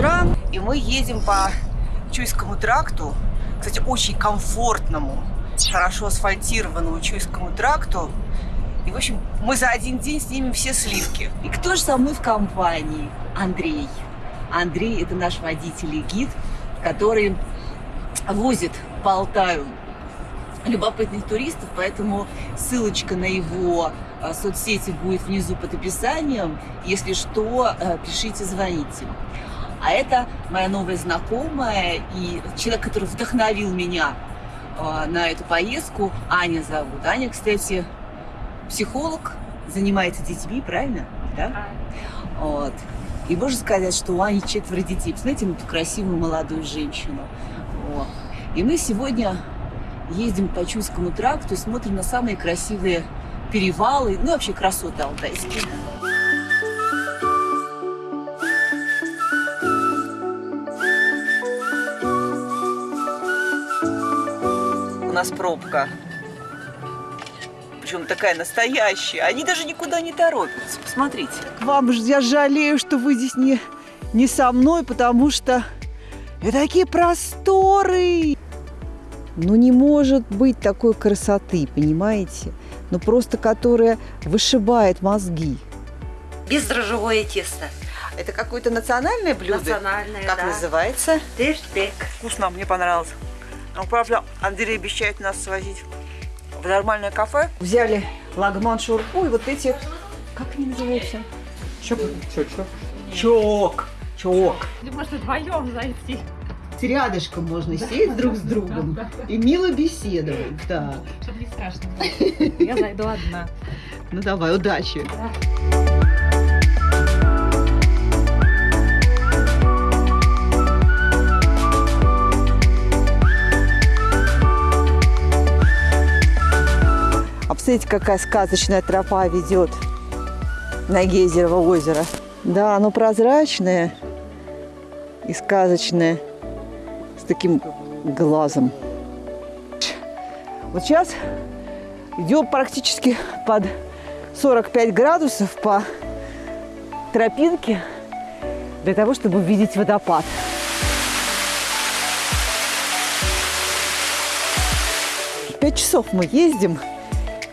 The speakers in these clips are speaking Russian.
утра, и мы едем по Чуйскому тракту, кстати, очень комфортному, хорошо асфальтированному Чуйскому тракту. И, в общем, мы за один день снимем все сливки. И кто же со мной в компании? Андрей. Андрей – это наш водитель и гид, который возит по любопытных туристов, поэтому ссылочка на его а, соцсети будет внизу под описанием. Если что, а, пишите, звоните. А это моя новая знакомая и человек, который вдохновил меня а, на эту поездку. Аня зовут. Аня, кстати, психолог, занимается детьми, правильно? Да? Вот. И можно сказать, что у Ани четверо детей. Посмотрите на эту красивую молодую женщину. Вот. И мы сегодня ездим по Чуйскому тракту и смотрим на самые красивые перевалы, ну вообще красоты алтайские. Нас пробка. Причем такая настоящая. Они даже никуда не торопятся. Посмотрите. Вам же я жалею, что вы здесь не, не со мной, потому что это такие просторы. Ну не может быть такой красоты, понимаете? Ну просто которая вышибает мозги. Бездрожжевое тесто. Это какое-то национальное блюдо? Национальное, Как да. называется? Тыштек. Вкусно, мне понравилось. Ну, правда, Андрей обещает нас свозить в нормальное кафе. Взяли лагман шурпу и вот эти... Как они называются? Чё? Чок. Чок. Или можно вдвоем зайти. Рядышком можно сесть друг с другом и мило беседовать. Да. Чтобы не страшно. Я зайду одна. Ну давай, удачи. А посмотрите, какая сказочная тропа ведет на Гейзерово озеро. Да, оно прозрачное и сказочное, с таким глазом. Вот сейчас идем практически под 45 градусов по тропинке для того, чтобы увидеть водопад. Пять часов мы ездим.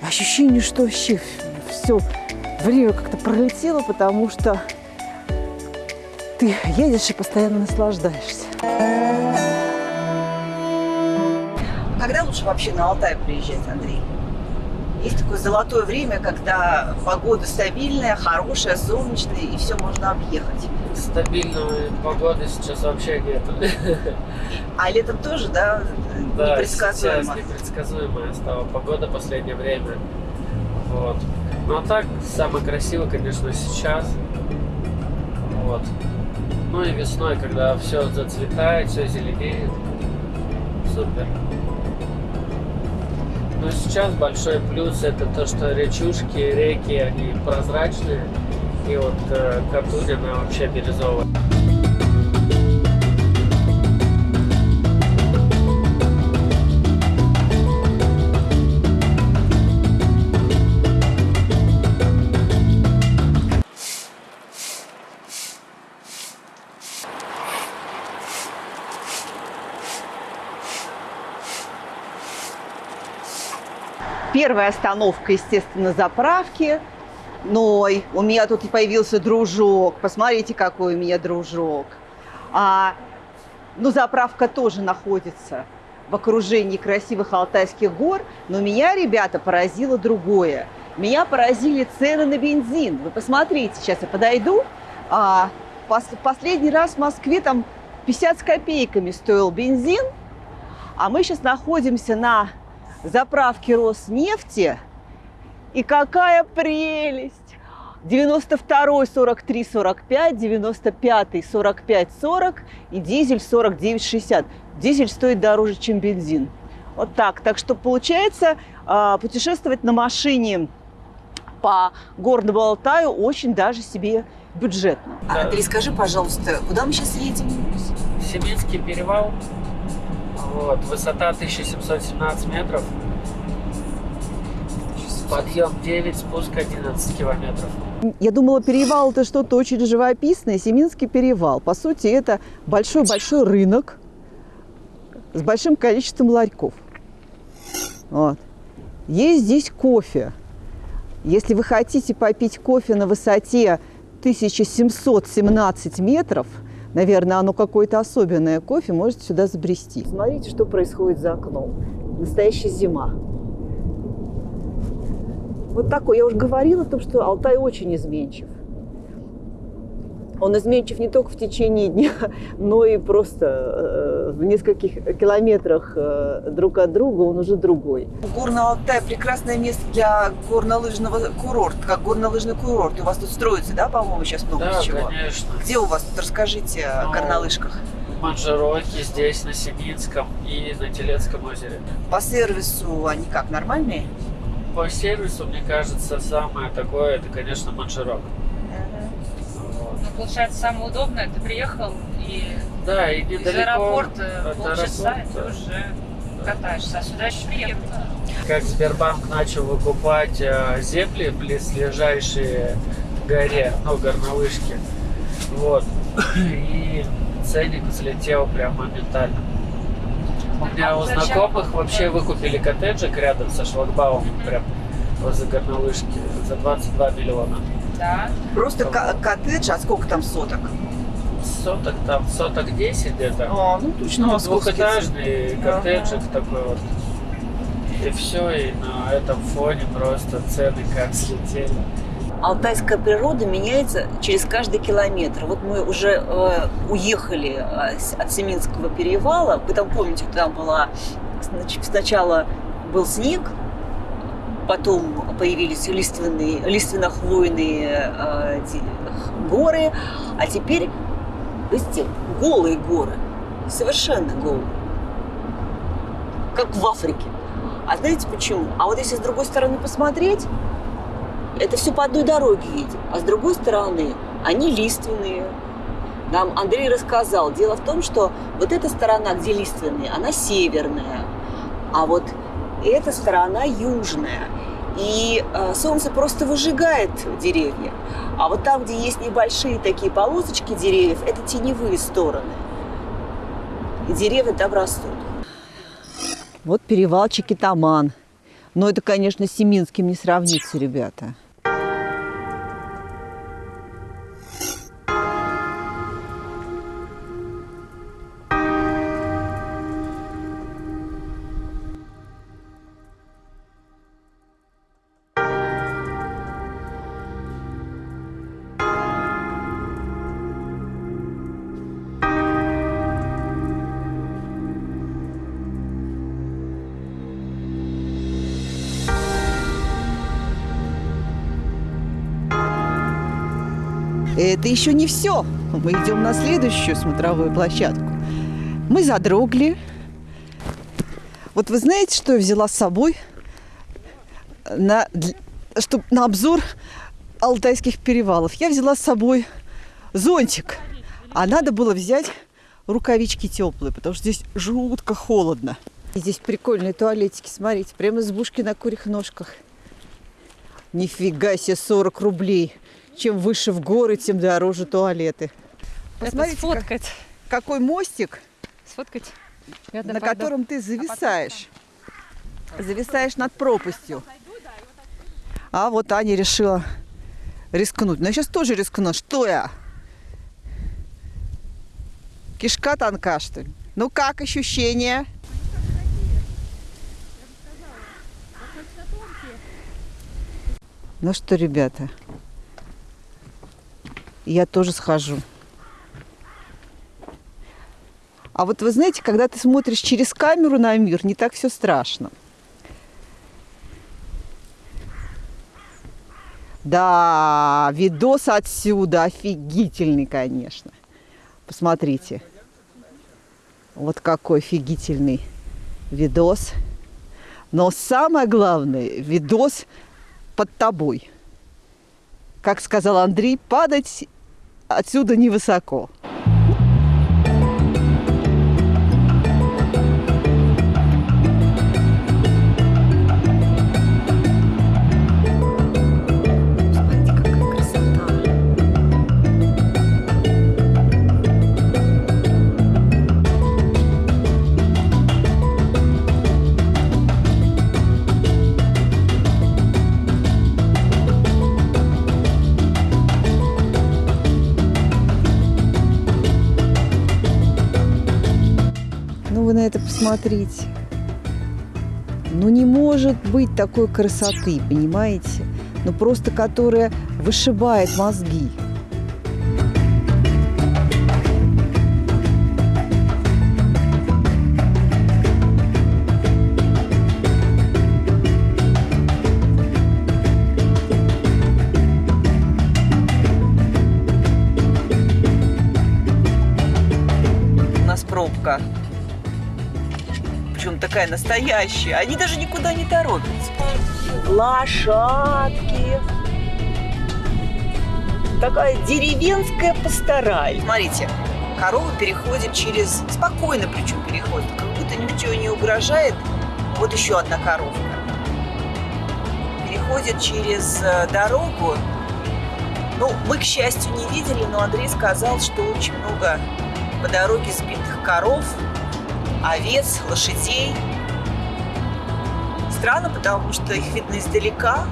Ощущение, что вообще все время как-то пролетело, потому что ты едешь и постоянно наслаждаешься. Когда лучше вообще на Алтай приезжать, Андрей? Есть такое золотое время, когда погода стабильная, хорошая, солнечная, и все можно объехать. Стабильной погоды сейчас вообще нет. А летом тоже, да, Да, непредсказуемо. непредсказуемая стала погода в последнее время. Вот. Ну а так, самое красивое, конечно, сейчас. Вот. Ну и весной, когда все зацветает, все зеленеет. Супер. Но сейчас большой плюс это то, что речушки, реки, они прозрачные. И вот э, она вообще бирюзовая. Первая остановка, естественно, заправки. Ной, у меня тут и появился дружок. Посмотрите, какой у меня дружок. А, ну, заправка тоже находится в окружении красивых Алтайских гор, но меня, ребята, поразило другое. Меня поразили цены на бензин. Вы посмотрите, сейчас я подойду. А, пос- последний раз в Москве там 50 с копейками стоил бензин, а мы сейчас находимся на заправке Роснефти. И какая прелесть! 92 43 45, 95 45 40 и дизель 49 60. Дизель стоит дороже, чем бензин. Вот так. Так что получается а, путешествовать на машине по горному Алтаю очень даже себе бюджетно. А, Андрей, скажи, пожалуйста, куда мы сейчас едем? Семинский перевал. Вот, высота 1717 метров. Подъем 9, спуск 11 километров. Я думала, перевал это что-то очень живописное, Семинский перевал. По сути, это большой-большой рынок с большим количеством ларьков. Вот. Есть здесь кофе. Если вы хотите попить кофе на высоте 1717 метров, наверное, оно какое-то особенное кофе, можете сюда забрести. Смотрите, что происходит за окном. Настоящая зима. Вот такой. Я уже говорила о том, что Алтай очень изменчив. Он изменчив не только в течение дня, но и просто э, в нескольких километрах э, друг от друга он уже другой. Горный Алтай – прекрасное место для горнолыжного курорта, как горнолыжный курорт. У вас тут строится, да, по-моему, сейчас много Да, чего? конечно. Где у вас тут? Расскажите о Ну, горнолыжках. Манжероки здесь, на Семинском и на Телецком озере. По сервису они как, нормальные? По сервису, мне кажется, самое такое, это, конечно, Манжерок. Вот. Ну, получается, самое удобное, ты приехал и Да, и из недалеко аэропорта от полчаса, и ты аэропорта. уже катаешься. А сюда еще приехать. Как Сбербанк начал выкупать э, земли близлежащие горе, ну, горнолыжки. Вот. И ценник взлетел прям моментально. У меня у знакомых вообще выкупили коттеджик рядом со шлагбаумом, прям возле горнолыжки, за 22 миллиона. Да. Просто ко- коттедж, а сколько там соток? Соток там, соток 10 где-то. А, ну точно Ну, двухэтажный коттеджик такой вот. И все, и на этом фоне просто цены как слетели. Алтайская природа меняется через каждый километр. Вот мы уже э, уехали э, от Семинского перевала. Вы там помните, там была снач- сначала был снег, потом появились лиственные, лиственно-хвойные э, горы, а теперь, видите, голые горы, совершенно голые, как в Африке. А знаете почему? А вот если с другой стороны посмотреть, это все по одной дороге едет. А с другой стороны, они лиственные. Нам Андрей рассказал. Дело в том, что вот эта сторона, где лиственные, она северная. А вот эта сторона южная. И э, солнце просто выжигает деревья. А вот там, где есть небольшие такие полосочки деревьев, это теневые стороны. И деревья там растут. Вот перевал Чикитаман. Но это, конечно, с Семинским не сравнится, ребята. Это еще не все. Мы идем на следующую смотровую площадку. Мы задрогли. Вот вы знаете, что я взяла с собой на, дл- чтоб, на обзор алтайских перевалов? Я взяла с собой зонтик. А надо было взять рукавички теплые, потому что здесь жутко холодно. И здесь прикольные туалетики, смотрите, прямо избушки на курьих ножках. Нифига себе, 40 рублей. Чем выше в горы, тем дороже туалеты. Это Посмотрите, как- сфоткать. какой мостик, Сфоткать. Я на пойду. котором ты зависаешь. Зависаешь над пропастью. А вот Аня решила рискнуть. Но я сейчас тоже рискну. Что я? Кишка тонка, что ли? Ну как ощущения? Ну что, ребята, я тоже схожу. А вот вы знаете, когда ты смотришь через камеру на мир, не так все страшно. Да, видос отсюда офигительный, конечно. Посмотрите. Вот какой офигительный видос. Но самое главное, видос под тобой. Как сказал Андрей, падать отсюда невысоко. Посмотрите. Ну не может быть такой красоты, понимаете? Ну просто которая вышибает мозги. Такая настоящая. Они даже никуда не торопятся. Лошадки. Такая деревенская пастораль. Смотрите, корова переходит через... Спокойно причем переходит, как будто ничего не угрожает. Вот еще одна коровка. Переходит через э, дорогу. Ну, мы, к счастью, не видели, но Андрей сказал, что очень много по дороге сбитых коров, овец, лошадей. Странно, потому что их видно издалека,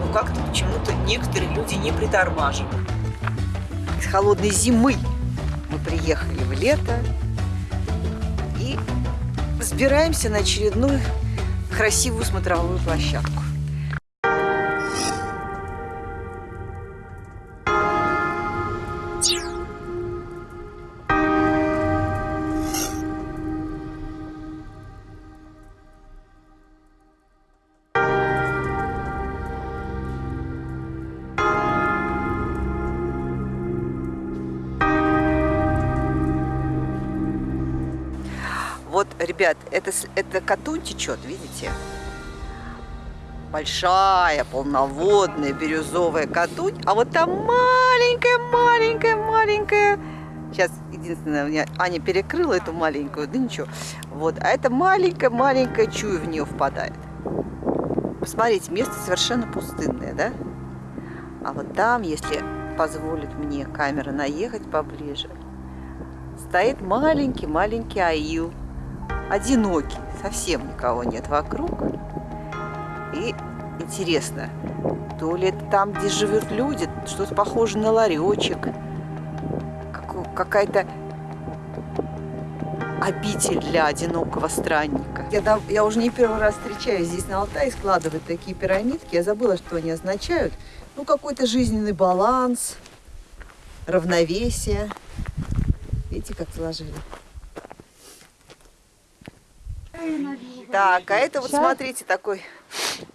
но как-то почему-то некоторые люди не притормаживают. Из холодной зимы мы приехали в лето и взбираемся на очередную красивую смотровую площадку. Ребят, это, это Катунь течет, видите? Большая, полноводная, бирюзовая Катунь. А вот там маленькая, маленькая, маленькая. Сейчас, единственное, у меня Аня перекрыла эту маленькую, да ничего. Вот, а это маленькая, маленькая чуя в нее впадает. Посмотрите, место совершенно пустынное, да? А вот там, если позволит мне камера наехать поближе, стоит маленький-маленький аил одинокий, совсем никого нет вокруг. И интересно, то ли это там, где живут люди, что-то похоже на ларечек, какая-то обитель для одинокого странника. Я, дав- я уже не первый раз встречаюсь здесь на Алтае, складывают такие пирамидки. Я забыла, что они означают. Ну, какой-то жизненный баланс, равновесие. Видите, как сложили? Так, а это вот Чай? смотрите такой.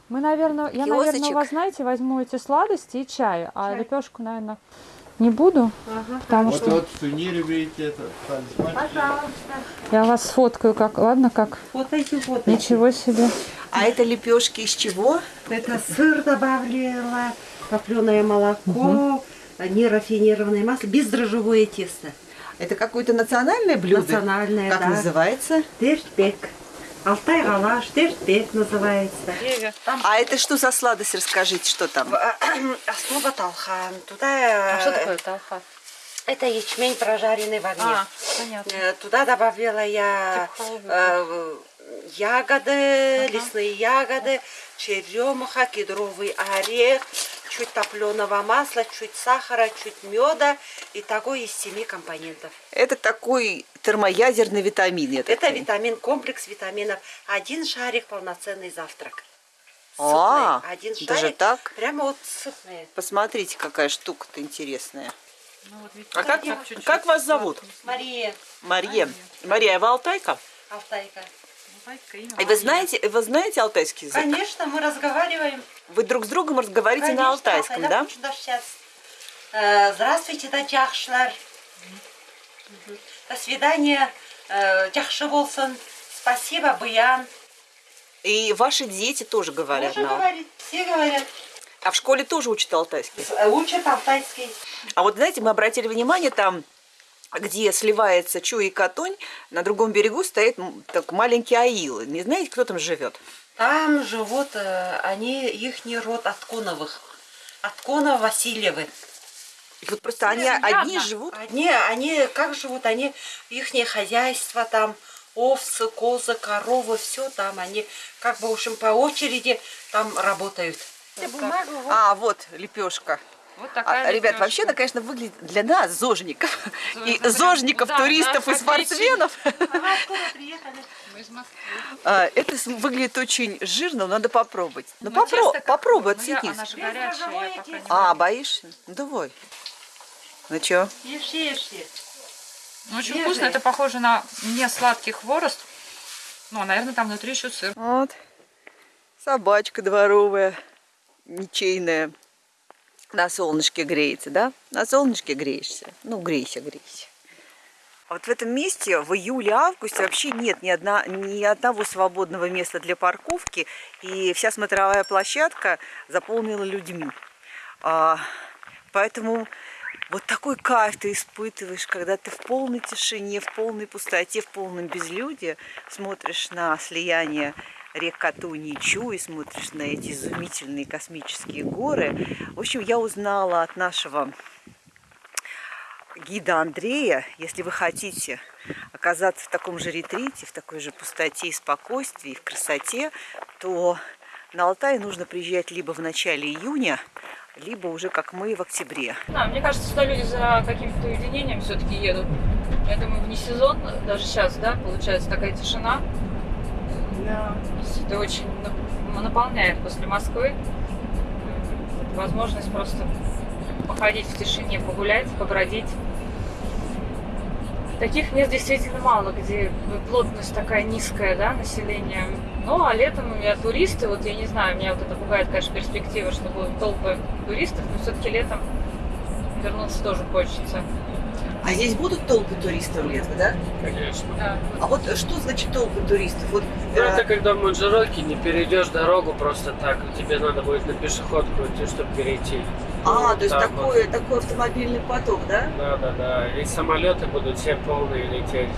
Мы, наверное, я, Киосочек. наверное, у вас, знаете, возьму эти сладости и чай, а лепешку, наверное, не буду, потому Вот что вот берите, это талисман. я вас сфоткаю, как, ладно, как? Фотайте, фотайте. Ничего себе. А это лепешки из чего? Это сыр добавила, топленое молоко, нерафинированное масло, бездрожжевое тесто. Это какое-то национальное блюдо? Национальное, Как да. называется? Терпек. Алтай галаш, терпек называется. Там А это что за сладость? Расскажите, что там? основа талхан. Туда э, талха? это ячмень прожаренный в огне. А, понятно. Э, Туда добавила я э, ягоды, лесные ягоды, черемуха, кедровый орех, чуть топленого масла, чуть сахара, чуть меда. И такой из семи компонентов. Это такой термоядерный витамин. я Это понимаю. витамин, комплекс витаминов. Один шарик полноценный завтрак. А, Сытный. Один шарик. даже так? Прямо вот сытный. Посмотрите, какая штука-то интересная. А как, как вас зовут? Мария Мария. Мария, вы алтайка? Алтайка. И вы знаете, вы знаете алтайский язык? Конечно, мы разговариваем. Вы друг с другом разговариваете Конечно, на алтайском, да? даже сейчас. Э, Здравствуйте, да Тяхшлар. До свидания, э, Тяхши Волсон. Спасибо, Буян. И ваши дети тоже говорят Тоже на говорит, все говорят. А в школе тоже учат алтайский? Э, Учат алтайский. А вот знаете, мы обратили внимание, там, где сливается Чу и Катунь, на другом берегу стоит так, маленький аил. Не знаете, кто там живет? Там живут, э, они, их род Отконовых. Отконов Васильевы. И вот просто они одни живут. Они, они как живут? Они, их хозяйство там, овцы, козы, коровы, все там. Они как бы, в общем, по очереди там работают. А, вот лепешка. Вот А, такая ребят, лепешка. вообще, это, конечно, выглядит для нас, зожников, и Зожников, да, туристов и спортсменов, Мы из Москвы. а, это выглядит очень жирно, но надо попробовать. Ну, попро- попробуй, ну. Она не А, боишься? Ну, давай. Ну, чё? Ешь, ешь, ешь. Ну, очень вкусно. Это похоже на не сладкий хворост. Ну, а, наверное, там внутри еще сыр. Вот. Собачка дворовая, ничейная. На солнышке греется, да? На солнышке греешься. Ну, грейся, грейся. А вот в этом месте в июле-августе вообще нет ни, одна, ни одного свободного места для парковки. И вся смотровая площадка заполнена людьми. А, поэтому вот такой кайф ты испытываешь, когда ты в полной тишине, в полной пустоте, в полном безлюдии смотришь на слияние рек Катуни и Чуй, смотришь на эти изумительные космические горы. В общем, я узнала от нашего гида Андрея, если вы хотите оказаться в таком же ретрите, в такой же пустоте и спокойствии, и в красоте, то на Алтай нужно приезжать либо в начале июня, либо уже как мы в октябре. Да, мне кажется, что люди за каким-то уединением все-таки едут. Я думаю, вне сезон, даже сейчас, да, получается такая тишина. Да. Это очень нап- наполняет после Москвы. Возможность просто походить в тишине, погулять, побродить. Таких мест действительно мало, где плотность такая низкая, да, население. Ну, а летом я туристы, вот я не знаю, меня вот это пугает, конечно, перспектива, что будут толпы туристов, но все-таки летом вернуться тоже хочется. А здесь будут толпы туристов летом, да? Конечно. Да. А вот что значит толпы туристов? Вот, Ну, э, это когда в Монжероке не перейдешь дорогу просто так, тебе надо будет на пешеходку идти, чтобы перейти. А, то есть Так вот. такой, такой автомобильный поток, да? Да, да, да. И самолеты будут все полные лететь.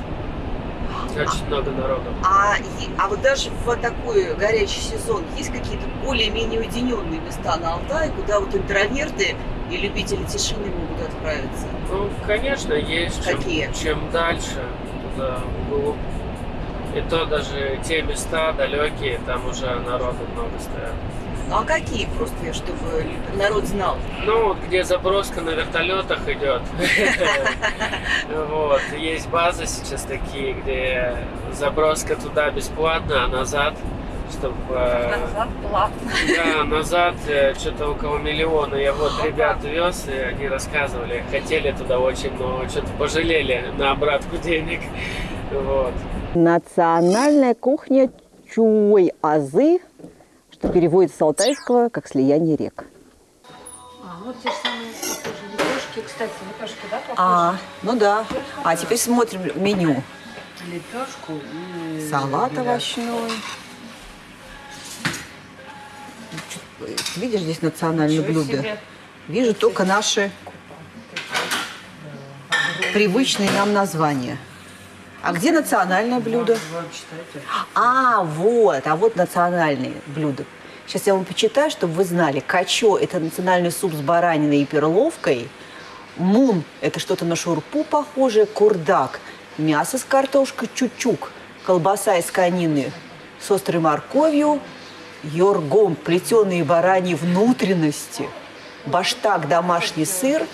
Очень много народу. А, а вот даже в такой горячий сезон есть какие-то более-менее уединенные места на Алтае, куда вот интроверты и любители тишины могут отправиться? Ну, конечно, есть. Чем- Какие? Чем, дальше, туда вглубь. И то даже те места далекие, там уже народу много стоят. А какие просто, чтобы народ знал? Ну, вот где заброска на вертолетах идет. Вот. Есть базы сейчас такие, где заброска туда бесплатно, а назад, чтобы... Назад плавно. Да, назад что-то около миллиона. Я вот ребят вез, и они рассказывали, хотели туда очень, но что-то пожалели на обратку денег. Вот. Национальная кухня Чуй-Азы, что переводится с алтайского как слияние рек. А, вот те же самые похожие лепешки. Кстати, лепешки, да, похожи? А, ну да. А теперь смотрим меню. Лепешку и... Салат овощной. Видишь здесь национальные Ничего блюда? себе. Вижу только наши привычные нам названия. А где национальное блюдо? А, вот, а вот национальные блюда. Сейчас я вам почитаю, чтобы вы знали. Качо – это национальный суп с бараниной и перловкой. Мун – это что-то на шурпу похожее. Курдак – мясо с картошкой. Чучук – колбаса из конины с острой морковью. Йоргом – плетеные бараньи внутренности. Баштак – домашний сыр.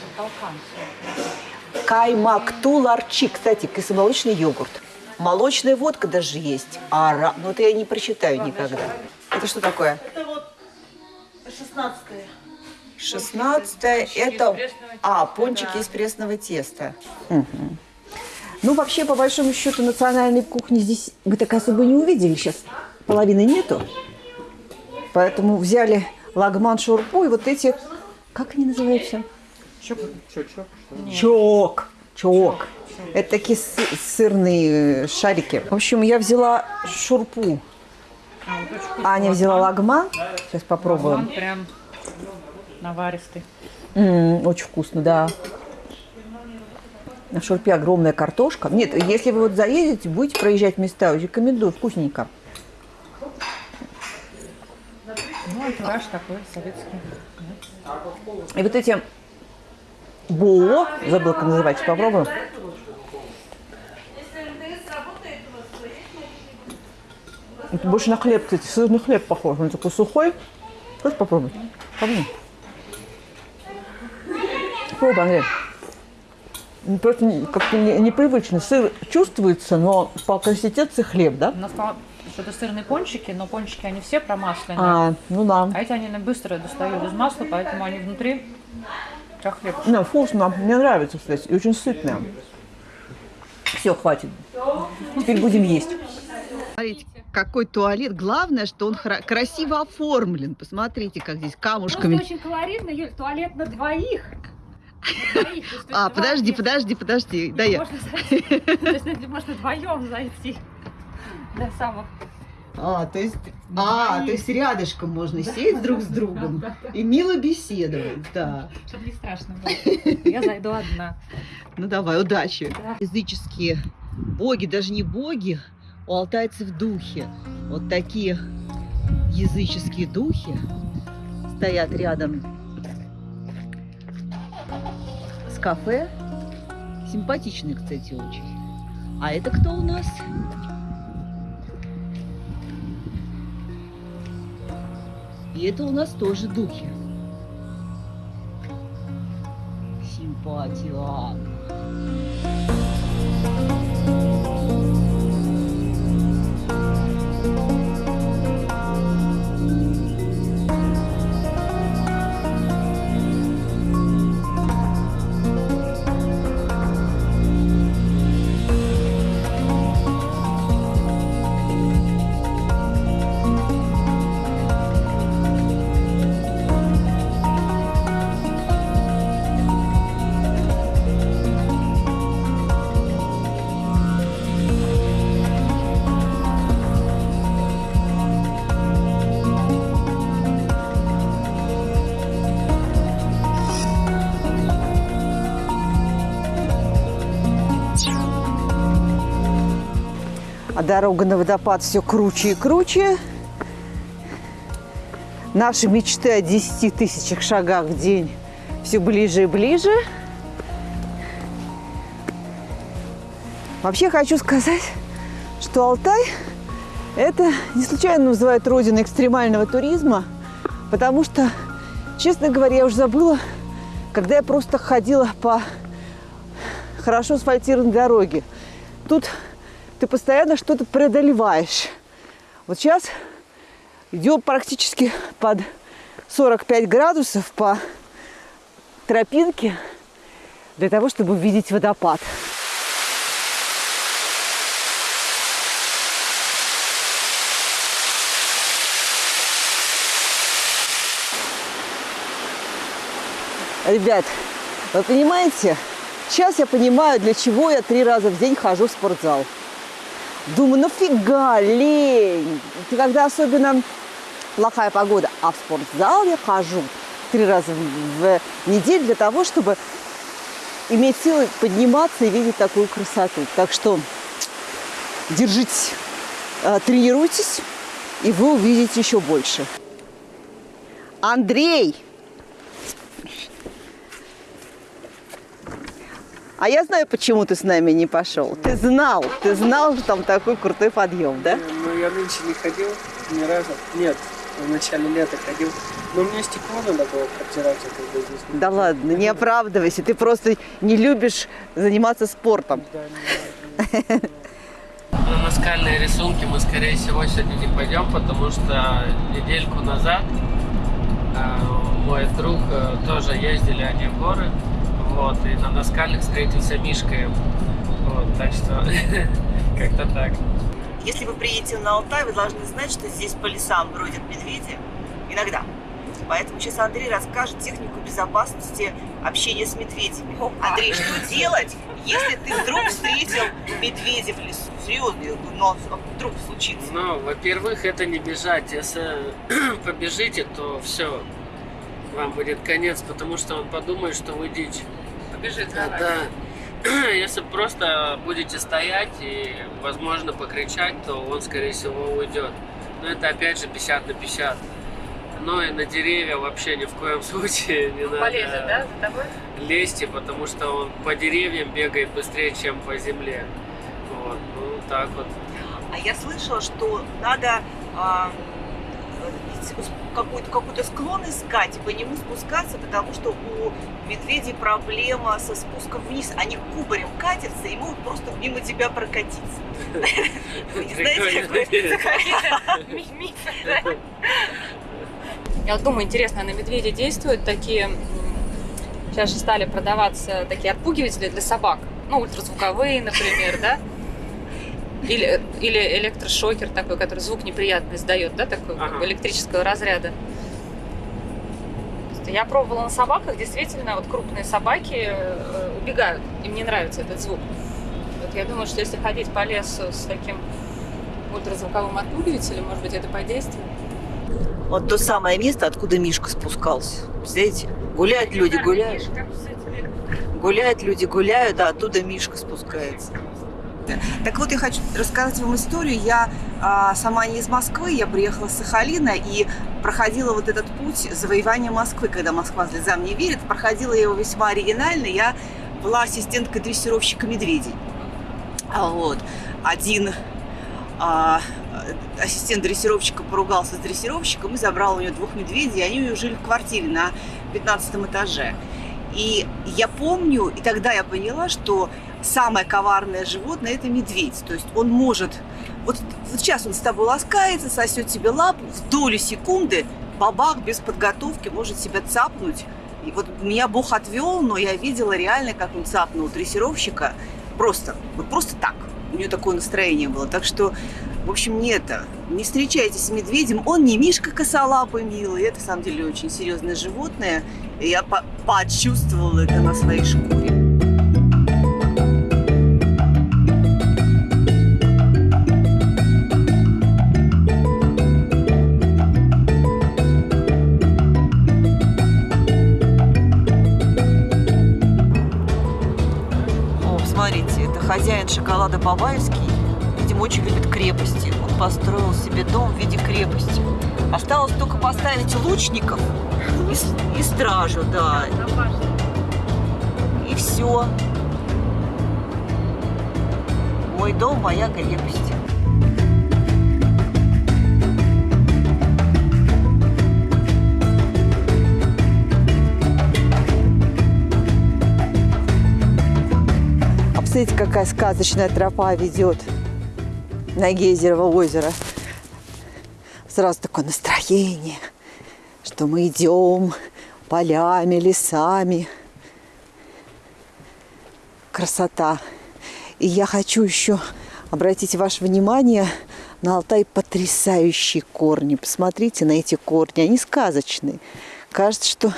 Каймакту ларчи, кстати, кисломолочный йогурт. Молочная водка даже есть. Ара, ну это я не прочитаю никогда. Это что такое? Это вот 16 Шестнадцатое это... А, пончики из пресного теста. Мгм. Ну, вообще, по большому счету, национальной кухни здесь мы так особо не увидели. Сейчас половины нету. Поэтому взяли лагман шурпу и вот эти... Как они называются? Чок. Чок. Это такие сы- сырные э, шарики. В общем, я взяла шурпу. Аня взяла лагман. Сейчас попробуем. Он прям наваристый. М, очень вкусно, да. На шурпе огромная картошка. Нет, если вы вот заедете, будете проезжать места, рекомендую, вкусненько. Ну, антураж такой советский. И вот эти бо, забыла, как называется, попробуем. Это больше на хлеб, кстати, сырный хлеб похож. Он такой сухой. Хочешь попробовать? Попробуй. попробуй, Андрей. Ну, Просто как-то не- непривычно. Сыр чувствуется, но по консистенции хлеб, да? У нас что-то сырные пончики, но пончики они все промасленные. А, ну да. А эти они быстро достают из масла, поэтому они внутри хлеб. Ну, вкусно. Мне нравится, кстати. И очень сытная. Все, хватит. Теперь будем есть. Смотрите, какой туалет. Главное, что он красиво оформлен. Посмотрите, как здесь камушками. очень колоритно, Юль, туалет на двоих. А, подожди, подожди, подожди. Да я. Можно вдвоем зайти. До самых. А, то есть, а, то есть рядышком можно сесть друг с другом и мило беседовать. Да. Чтобы не страшно было. Я зайду одна. Ну давай, удачи. Да. Языческие боги, даже не боги, у алтайцев духи. Вот такие языческие духи стоят рядом с кафе. Симпатичные, кстати, очень. А это кто у нас? И это у нас тоже духи. Симпатия. Дорога на водопад все круче и круче. Наши мечты о 10 тысячах шагах в день все ближе и ближе. Вообще хочу сказать, что Алтай – это не случайно называют родиной экстремального туризма, потому что, честно говоря, я уже забыла, когда я просто ходила по хорошо асфальтированной дороге. Тут ты постоянно что-то преодолеваешь. Вот сейчас идем практически под 45 градусов по тропинке для того, чтобы увидеть водопад. Ребят, вы понимаете, сейчас я понимаю, для чего я три раза в день хожу в спортзал. Думаю, нафига, лень. Это когда особенно плохая погода. А в спортзал я хожу три раза в, в неделю для того, чтобы иметь силы подниматься и видеть такую красоту. Так что держитесь, э, тренируйтесь, и вы увидите еще больше. Андрей! А я знаю, почему ты с нами не пошел. Ты знал, ты знал, что там такой крутой подъем, да? Ну, я нынче не ходил ни разу. Нет, в начале лета ходил. Но мне стекло надо было протирать, а когда здесь Да ладно, не оправдывайся. Ты просто не любишь заниматься спортом. На наскальные рисунки мы, скорее всего, сегодня не пойдем, потому что недельку назад э, мой друг э, тоже ездили они в горы, вот, и на наскальных встретился Мишкой, вот, так что как-то так. Если вы приедете на Алтай, вы должны знать, что здесь по лесам бродят медведи. Иногда. Поэтому сейчас Андрей расскажет технику безопасности общения с медведями. Андрей, что делать, если ты вдруг встретил медведя в лесу? Серьезно, я говорю, но вдруг случится. Ну, во-первых, это не бежать. Если побежите, то все, вам будет конец, потому что он подумает, что вы дичь. Побежит Да, да. Если просто будете стоять и, возможно, покричать, то он, скорее всего, уйдет. Но это, опять же, 50 на 50. Но и на деревья вообще ни в коем случае не надо Полезет, да, за тобой? лезьте, потому что он по деревьям бегает быстрее, чем по земле. Вот, ну так вот. А я слышала, что надо а, какой-то какой склон искать и по нему спускаться, потому что у медведей проблема со спуском вниз. Они кубарем катятся и могут просто мимо тебя прокатиться. Знаете, какой? Я вот думаю, интересно, на медведя действуют такие... Сейчас же стали продаваться такие отпугиватели для собак. Ну, ультразвуковые, например, да? Или, или электрошокер такой, который звук неприятный издает, да, такой как бы Ага. электрического разряда. Я пробовала на собаках, действительно, вот крупные собаки э, убегают, им не нравится этот звук. Вот я думаю, что если ходить по лесу с таким ультразвуковым отпугивателем, может быть, это подействует. Вот то самое место, откуда Мишка спускался. Представляете? Гуляют люди, гуляют. Гуляют люди, гуляют, а оттуда Мишка спускается. Так вот, я хочу рассказать вам историю. Я а, сама не из Москвы, я приехала с Сахалина и проходила вот этот путь завоевания Москвы, когда Москва слезам не верит. Проходила я его весьма оригинально. Я была ассистенткой дрессировщика медведей. Вот. Один а, ассистент дрессировщика поругался с дрессировщиком и забрал у нее двух медведей, и они у нее жили в квартире на 15 этаже. И я помню, и тогда я поняла, что самое коварное животное – это медведь. То есть он может... Вот, вот сейчас он с тобой ласкается, сосет тебе лапу, в долю секунды бабах без подготовки может себя цапнуть. И вот меня Бог отвел, но я видела реально, как он цапнул дрессировщика. Просто, вот просто так. У нее такое настроение было. Так что, в общем, не это. Не встречайтесь с медведем. Он не Мишка косолапый милый. Это, на самом деле, очень серьезное животное. И я по- почувствовала это на своей шкуре. Шоколада Бабаевский. Видимо, очень любит крепости. Он построил себе дом в виде крепости. Осталось только поставить лучников и, и стражу, да. И все. Мой дом, моя крепость. Посмотрите, какая сказочная тропа ведет на Гейзерово озеро. Сразу такое настроение, что мы идем полями, лесами. Красота. И я хочу еще обратить ваше внимание на Алтай потрясающие корни. Посмотрите на эти корни, они сказочные. Кажется, что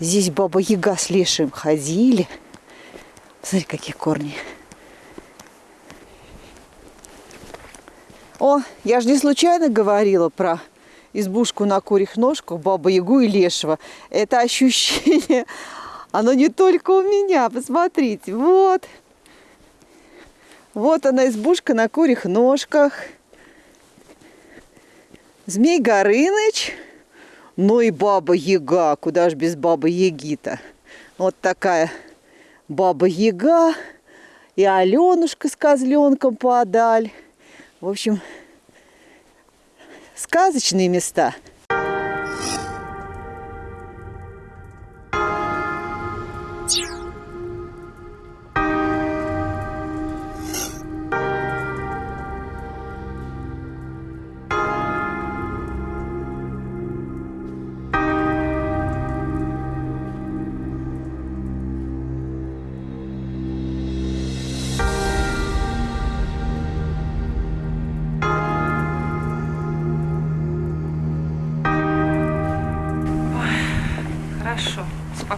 здесь Баба Яга с Лешим ходили. Смотри, какие корни. О, я же не случайно говорила про избушку на курьих ножках, Баба Ягу и Лешего. Это ощущение, оно не только у меня. Посмотрите, вот. Вот она, избушка на курьих ножках. Змей Горыныч. Ну и Баба Яга. Куда ж без Бабы Яги-то? Вот такая Баба Яга и Аленушка с козленком подаль. В общем, сказочные места.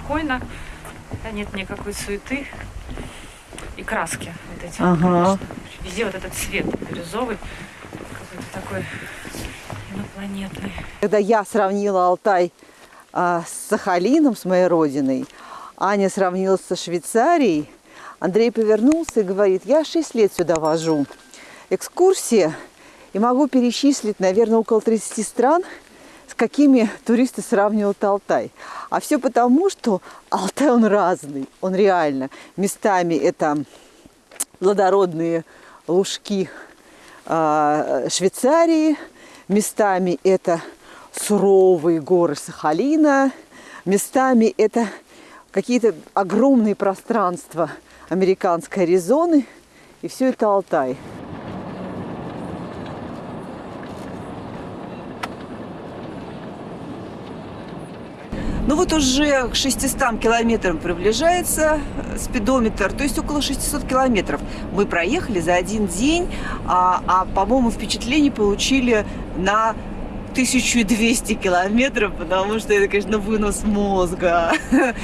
Спокойно. Да, нет никакой суеты и краски вот эти. Ага. конечно. Везде вот этот цвет бирюзовый, какой-то такой инопланетный. Когда я сравнила Алтай а, с Сахалином, с моей родиной, Аня сравнила со Швейцарией, Андрей повернулся и говорит, я 6 лет сюда вожу. Экскурсия, и могу перечислить, наверное, около 30 стран, какими туристы сравнивают Алтай. А все потому, что Алтай, он разный, он реально. Местами это плодородные лужки а, Швейцарии, местами это суровые горы Сахалина. Местами это какие-то огромные пространства американской Аризоны. И все это Алтай. Ну вот уже к 600 километрам приближается э, спидометр, то есть около 600 километров. Мы проехали за один день, а, а по-моему, впечатление получили на 1200 километров, потому что это, конечно, вынос мозга.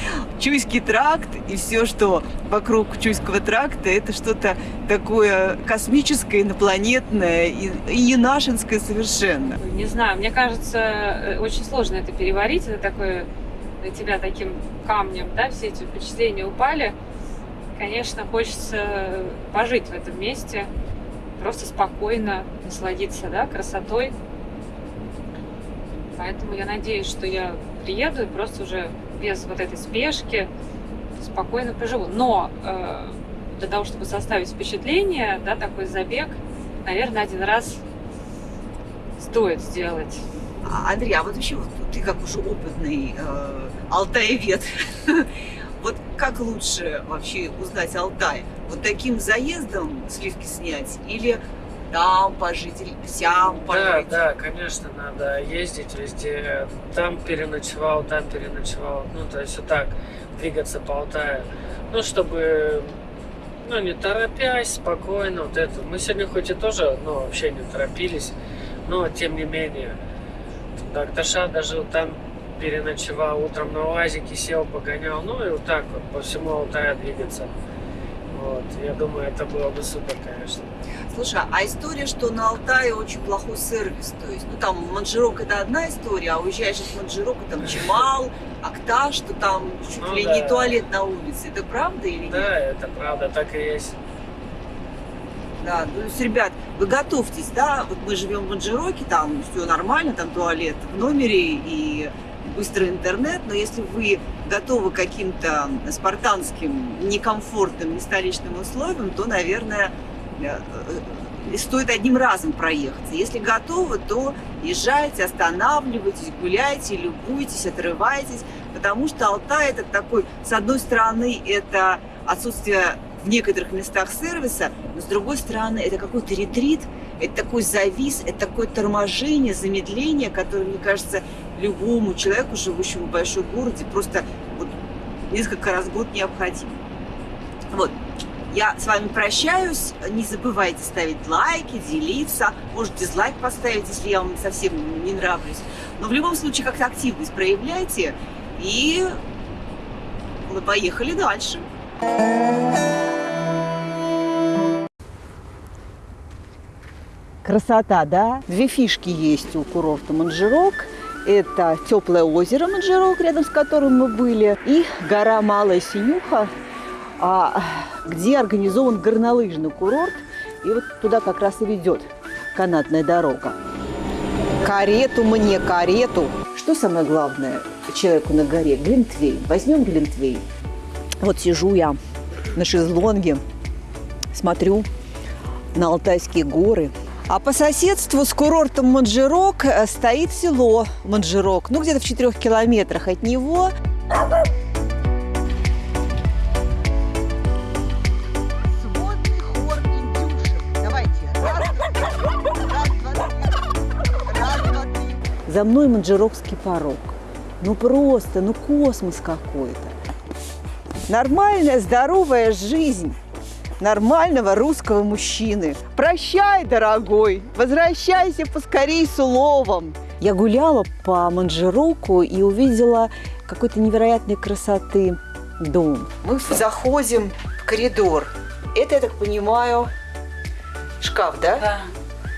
Чуйский тракт и все, что вокруг Чуйского тракта, это что-то такое космическое, инопланетное и, и нашинское совершенно. Не знаю, мне кажется, э, очень сложно это переварить. Это такое на тебя таким камнем, да, все эти впечатления упали. Конечно, хочется пожить в этом месте, просто спокойно насладиться, да, красотой. Поэтому я надеюсь, что я приеду и просто уже без вот этой спешки спокойно поживу. Но э, для того, чтобы составить впечатление, да, такой забег, наверное, один раз стоит сделать. А, Андрей, а вот вообще вот ты как уже опытный э, алтаевед, вот как лучше вообще узнать Алтай? Вот таким заездом сливки снять или там пожить, сям пожить? Да, да, конечно, надо ездить везде. Там переночевал, там переночевал. Ну, то есть вот так двигаться по Алтаю. Ну, чтобы ну, не торопясь, спокойно, вот это. Мы сегодня хоть и тоже, ну, вообще не торопились, но тем не менее. Докташа даже там переночевал, утром на УАЗике сел, погонял, ну и вот так вот по всему Алтаю двигаться. Вот, я думаю, это было бы супер, конечно. Слушай, а история, что на Алтае очень плохой сервис, то есть, ну там Манжирок это одна история, а уезжаешь из Манжирока, там Чемал, Акташ, что там чуть Ну ли да. не туалет на улице, это правда или нет? Да, это правда, так и есть. Да, то есть, ребят, вы готовьтесь, да, вот мы живем в Манжироке, там все нормально, там туалет в номере и быстрый интернет, но если вы готовы к каким-то спартанским, некомфортным, нестоличным условиям, то, наверное, э, э, стоит одним разом проехаться. Если готовы, то езжайте, останавливайтесь, гуляйте, любуйтесь, отрывайтесь, потому что Алтай это такой, с одной стороны, это отсутствие в некоторых местах сервиса, но с другой стороны, это какой-то ретрит, это такой завис, это такое торможение, замедление, которое, мне кажется, любому человеку, живущему в большом городе, просто вот несколько раз в год необходимо. Вот. Я с вами прощаюсь. Не забывайте ставить лайки, делиться. Может, дизлайк поставить, если я вам совсем не нравлюсь. Но в любом случае, как-то активность проявляйте. И мы поехали дальше. Красота, да? Две фишки есть у курорта Манжирок. Это теплое озеро Манжирок, рядом с которым мы были, и гора Малая Синюха, а, где организован горнолыжный курорт. И вот туда как раз и ведет канатная дорога. Карету мне, карету. Что самое главное человеку на горе? Глинтвейн. Возьмем Глинтвейн. Вот сижу я на шезлонге, смотрю на Алтайские горы. А по соседству с курортом Манжирок э, стоит село Манжирок. Ну, где-то в четырех километрах от него. За мной Манжирокский порог. Ну просто, ну космос какой-то. Нормальная, здоровая жизнь нормального русского мужчины. Прощай, дорогой, возвращайся поскорей с уловом. Я гуляла по Манжироку и увидела какой-то невероятной красоты дом. Мы заходим в коридор. Это, я так понимаю, шкаф, да? Да.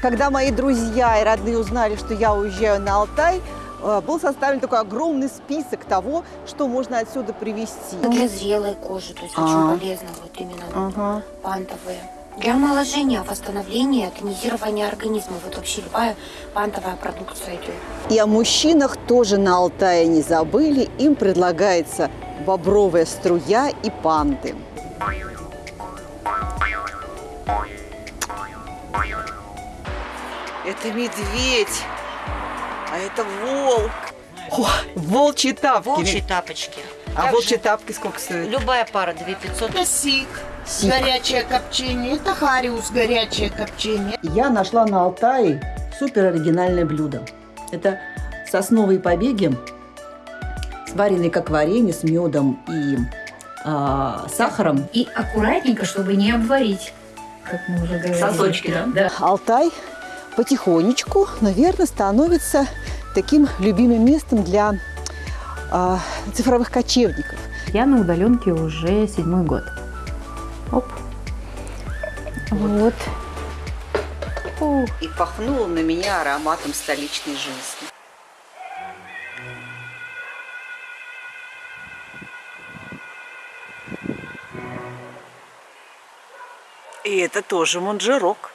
Когда мои друзья и родные узнали, что я уезжаю на Алтай, был составлен такой огромный список того, что можно отсюда привезти. Для зрелой кожи, то есть А. очень полезно вот именно Ага. пантовые. Для омоложения, восстановления, тонизирования организма. Вот вообще любая пантовая продукция идет. И о мужчинах тоже на Алтае не забыли. Им предлагается бобровая струя и панты. Это медведь. А это волк. О, волчьи тапки. Волчьи тапочки. А Также волчьи тапки сколько стоят? Любая пара 2500. Это сик, Сик. горячее копчение. Это хариус, горячее копчение. Я нашла на Алтае супер оригинальное блюдо. Это сосновые побеги, сваренные как варенье с медом и а, сахаром. И аккуратненько, чтобы не обварить, как мы уже говорили. Сосочки, да? Да. Алтай потихонечку, наверное, становится таким любимым местом для а, цифровых кочевников. Я на удаленке уже седьмой год. Оп. Вот. Ух. И пахнуло на меня ароматом столичной жизни. И это тоже манжерок.